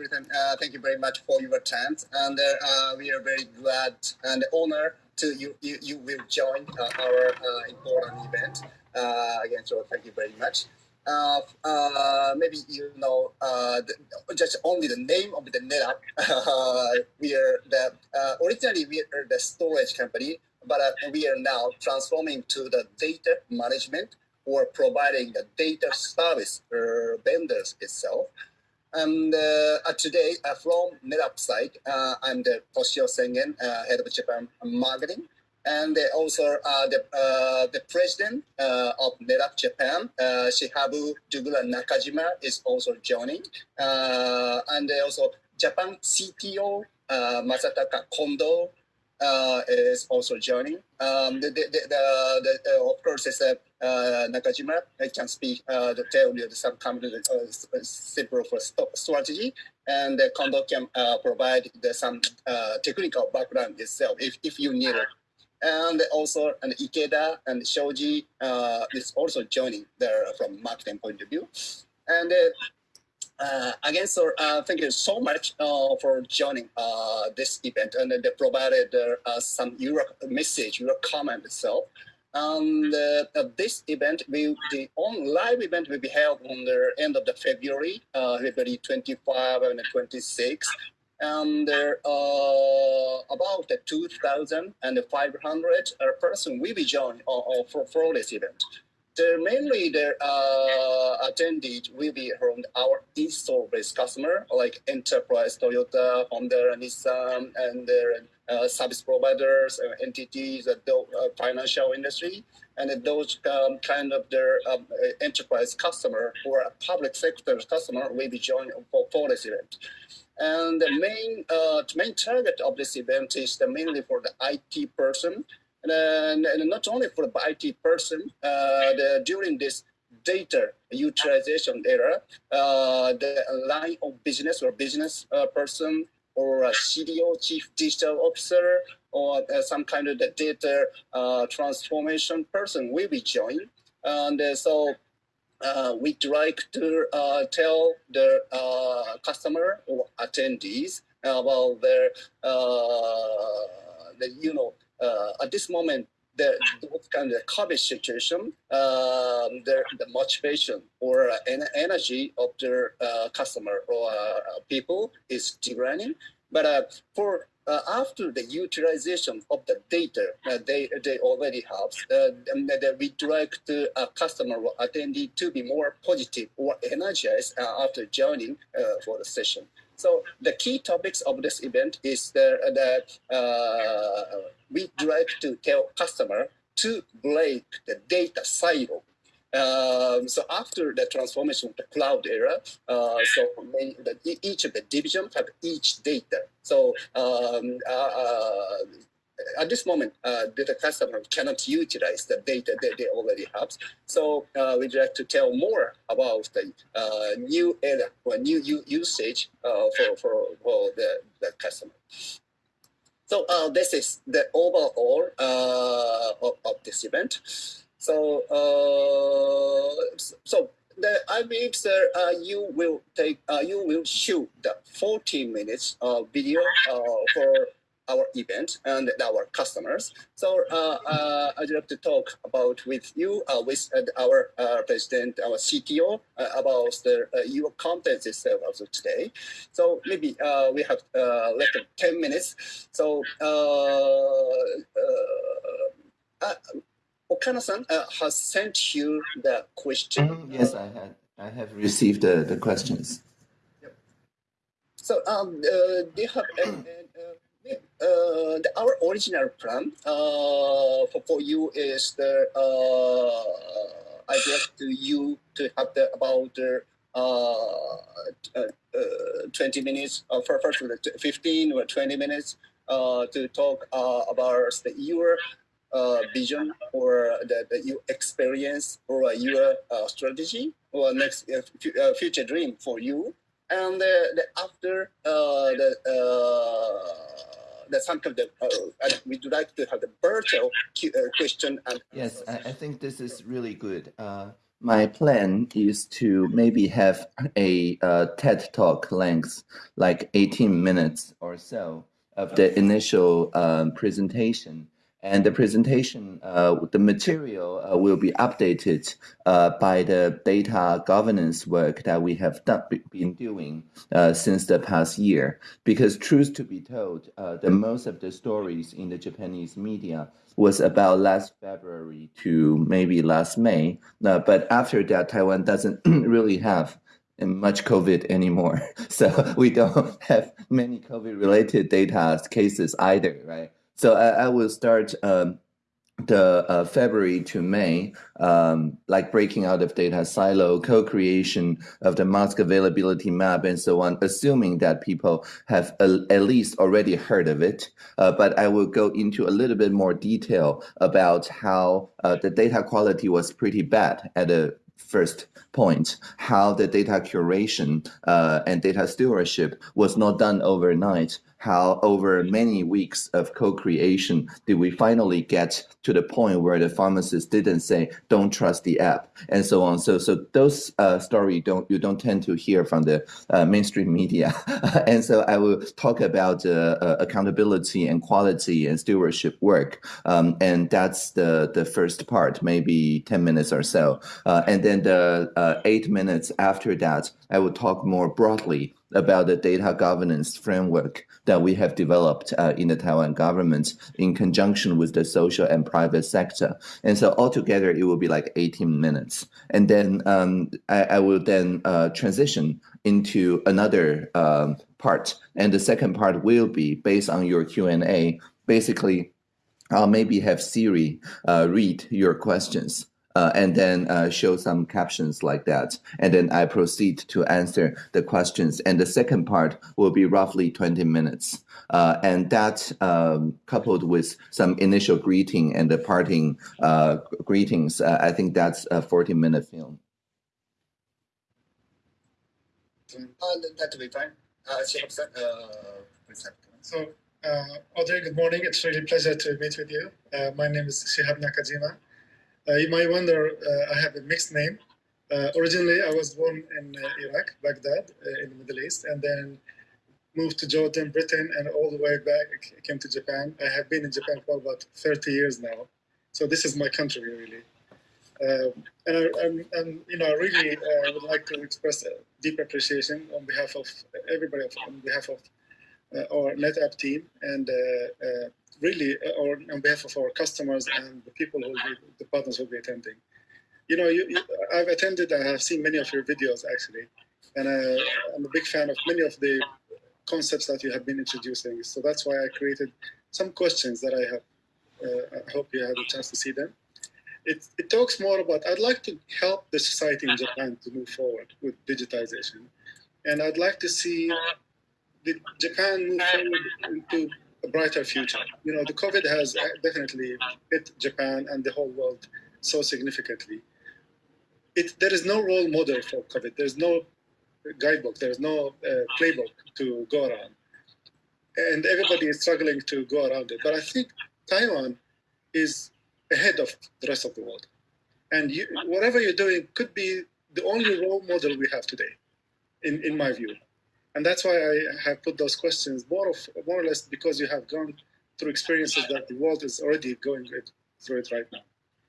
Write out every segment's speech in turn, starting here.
Uh, thank you very much for your time, and uh, we are very glad and honored to you. You, you will join uh, our uh, important event uh, again. So thank you very much. Uh, uh, maybe you know uh, the, just only the name of the NetApp. we are the originally we are the storage company, but we are now transforming to the data management or providing the data service vendors itself. And uh, today, uh, from NetApp side, uh, I'm the Toshio Sengen, head of Japan marketing. And also the, the president of NetApp Japan, Shihabu Jugura Nakajima, is also joining. and also Japan CTO, Masataka Kondo, uh, is also joining. Um, the, the, the, the, uh, of course, is uh, Nakajima I can speak uh, the tell you some kind uh, simple strategy, and uh, Kondo can uh, provide the, some uh, technical background itself if, if you need it. And also, and Ikeda and Shoji uh, is also joining there from marketing point of view. And uh, uh, again, so uh, thank you so much uh, for joining uh, this event, and they provided uh, some your message, your comment itself. And uh, this event, will, the on live event will be held on the end of the February, uh, February 25 and 26. And there are about 2,500 person will be joined for, for this event mainly the uh, attendees will be from our install-based customer like enterprise, Toyota, Honda, Nissan, and their uh, service providers, uh, entities, uh, the uh, financial industry, and those um, kind of their um, enterprise customer or public sector customer will be joining for, for this event. And the main uh, main target of this event is the mainly for the IT person and, and not only for the IT person, uh, the, during this data utilization era, uh, the line of business or business uh, person or a CDO, chief digital officer, or uh, some kind of the data uh, transformation person will be joined. And uh, so uh, we'd like to uh, tell the uh, customer or attendees about their, the, you know, uh, at this moment, the kind of COVID situation, um, the, the motivation or uh, energy of their uh, customer or uh, people is declining. But uh, for uh, after the utilization of the data uh, they they already have, uh, we like the uh, customer or attendee to be more positive or energized uh, after joining uh, for the session. So the key topics of this event is that uh, we like to tell customer to break the data silo. Um, so after the transformation of the cloud era, uh, so many, the, each of the divisions have each data. So um, uh, uh at this moment, uh, the customer cannot utilize the data that they already have. So uh, we'd like to tell more about the uh, new era or new usage uh, for, for, for the, the customer. So uh, this is the overall uh, of, of, this event. So uh, so the, I believe that uh, you will take uh, you will shoot the 14 minutes uh, video for our event and our customers. So uh, uh, I'd like to talk about with you, uh, with uh, our uh, president, our CTO, uh, about the, your content itself also today. So maybe we have less than 10 minutes. So Okana-san has sent you the question. Mm, yes, I had. I have received the questions. So um, do you have any, uh, the, our original plan uh, for, for you is the uh, I guess to you to have the about uh, uh, uh, 20 minutes for first 15 or 20 minutes to talk about the, your vision or the, the your experience or your strategy or next future dream for you. And the, after the uh, the some of the uh, we'd like to have the virtual uh, question and yes I, I, think this is really good uh, my plan is to maybe have a uh, TED talk length, like 18 minutes or so of the initial um, presentation. And the presentation, uh, the material uh, will be updated uh, by the data governance work that we have done, been doing uh, since the past year. Because truth to be told, uh, the most of the stories in the Japanese media was about last February to maybe last May. Uh, but after that, Taiwan doesn't really have much COVID anymore. So we don't have many COVID related data cases either, right? So I, I will start um, the uh, February to May, um, like breaking out of data silo, co-creation of the mask availability map, and so on, assuming that people have a, at least already heard of it. Uh, but I will go into a little bit more detail about how uh, the data quality was pretty bad at a first point, how the data curation uh, and data stewardship was not done overnight, how over many weeks of co-creation did we finally get to the point where the pharmacist didn't say, don't trust the app, and so on. So, so those uh, story don't you don't tend to hear from the uh, mainstream media. and so I will talk about uh, uh, accountability and quality and stewardship work. Um, and that's the, the first part, maybe 10 minutes or so. Uh, and then the uh, eight minutes after that, I will talk more broadly about the data governance framework that we have developed uh, in the Taiwan government in conjunction with the social and private sector. And so altogether, it will be like 18 minutes. And then um, I, I, will then uh, transition into another um, part. And the second part will be based on your Q&A. Basically, I'll maybe have Siri uh, read your questions uh, and then uh, show some captions like that. And then I proceed to answer the questions. And the second part will be roughly 20 minutes. Uh, and that um, coupled with some initial greeting and the parting uh, greetings, uh, I think that's a 40 minute film. Uh, that will be fine. so, Audrey, good morning. It's really a pleasure to meet with you. my name is Shihab Nakajima. Uh, you might wonder, uh, I have a mixed name. Uh, originally, I was born in Iraq, Baghdad, in the Middle East, and then moved to Jordan, Britain, and all the way back came to Japan. I have been in Japan for about 30 years now. So this is my country, really. Uh, and, I, and, you know, I really uh, would like to express a deep appreciation on behalf of everybody, on behalf of uh, our NetApp team and really uh, or on behalf of our customers and the people who be, the partners who will be attending. You know, you, you, I've attended, I have seen many of your videos actually, and uh, I'm a big fan of many of the concepts that you have been introducing. So that's why I created some questions that I have. Uh, I hope you had a chance to see them. It, it talks more about, I'd like to help the society in Japan to move forward with digitization. And I'd like to see the Japan move forward into a brighter future. You know, the COVID has definitely hit Japan and the whole world so significantly. It, there is no role model for COVID. There's no guidebook. There's no uh, playbook to go around. And everybody is struggling to go around it. But I think Taiwan is ahead of the rest of the world. And you, whatever you're doing could be the only role model we have today, in, in my view. And that's why I have put those questions more, of, more or less because you have gone through experiences that the world is already going through it right now.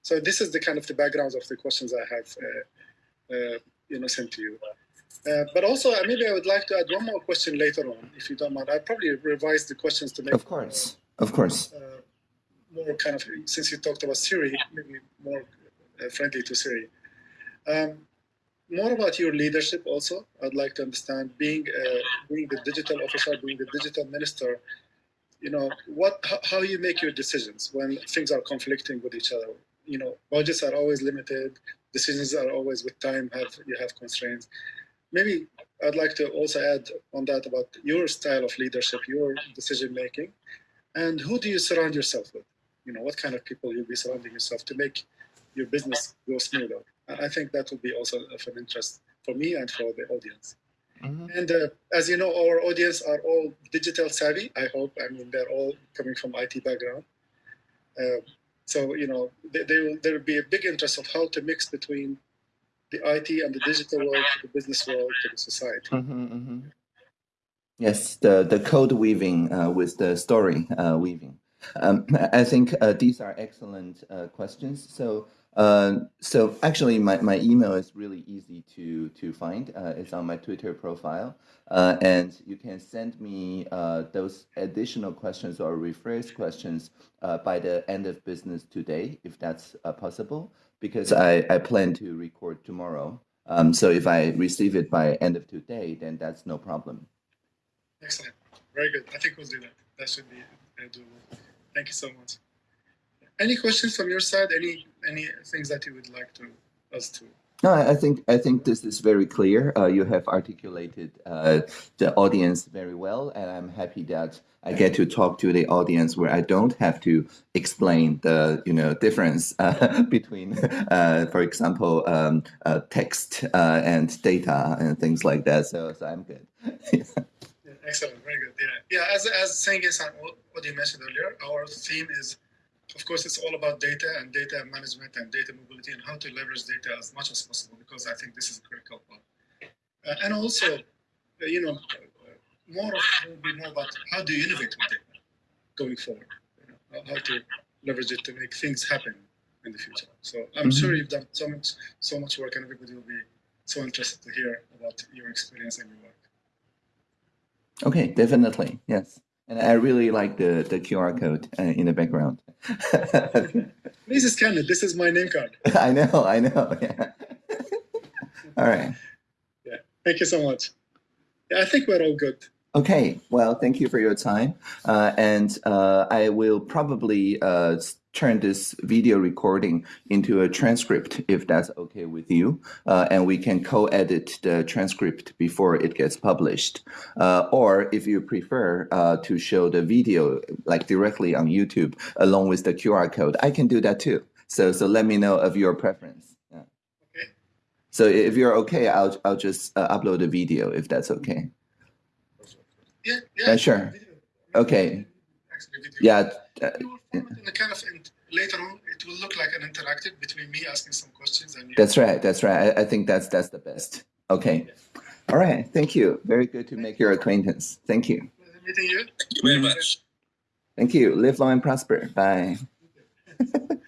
So this is the kind of the background of the questions I have, uh, uh, you know, sent to you. Uh, but also, uh, maybe I would like to add one more question later on, if you don't mind. I probably revise the questions to make. Of course, of course. Uh, more kind of since you talked about Siri, maybe more uh, friendly to Siri. Um, more about your leadership also. I'd like to understand being uh, being the digital officer, being the digital minister. You know what? How you make your decisions when things are conflicting with each other. You know, budgets are always limited. Decisions are always with time. Have you have constraints? Maybe I'd like to also add on that about your style of leadership, your decision making, and who do you surround yourself with? You know, what kind of people you'll be surrounding yourself to make your business go smoother. I think that would be also of an interest for me and for the audience. Mm-hmm. And uh, as you know, our audience are all digital savvy. I hope. I mean, they're all coming from IT background. Uh, so you know, they, they will, there will be a big interest of how to mix between the IT and the digital world to the business world to the society. Mhm, mhm. Yes, the the code weaving uh, with the story uh, weaving. Um, I think uh, these are excellent uh, questions. So, uh, so actually, my, my email is really easy to to find. Uh, it's on my Twitter profile, uh, and you can send me uh, those additional questions or rephrase questions uh, by the end of business today, if that's possible. Because I, I plan to record tomorrow. Um, so if I receive it by end of today, then that's no problem. Excellent. Very good. I think we'll do that. That should be doable. Thank you so much. Any questions from your side? Any any things that you would like to us to? No, I think I think this is very clear. Uh, you have articulated uh, the audience very well, and I'm happy that I get to talk to the audience where I don't have to explain the you know difference uh, between, uh, for example, um, uh, text uh, and data and things like that. So, so I'm good. Yeah, excellent. Very good. Yeah. Yeah. As as saying is what you mentioned earlier, our theme is, of course, it's all about data and data management and data mobility and how to leverage data as much as possible because I think this is a critical part. Uh, and also, uh, you know, more of will be more about how do you innovate with data going forward. You know, how, to leverage it to make things happen in the future. So I'm Mhm. sure you've done so much so much work, and everybody will be so interested to hear about your experience and your work. Okay, definitely, yes. And I really like the the QR code uh, in the background. this is it. This is my name card. I know, I know. Yeah. All right. Thank you so much. Yeah, I think we're all good. Okay, well, thank you for your time. Uh, and uh, I will probably uh, turn this video recording into a transcript if that's okay with you. Uh, and we can co edit the transcript before it gets published. Uh, or if you prefer uh, to show the video like directly on YouTube along with the QR code, I can do that too. So, so let me know of your preference. Yeah. Okay. So if you're okay, I'll, I'll just uh, upload a video if that's okay. Yeah, Yeah, sure. Okay. Yeah, uh, We will form it in a kind of in, later on. It will look like an interactive between me asking some questions and you. that's right. That's right. I, I think that's that's the best. Okay. All right. Thank you. Very good to make your acquaintance. Thank you. Pleasure meeting you. Thank you very much. Thank you. Live long and prosper. Bye.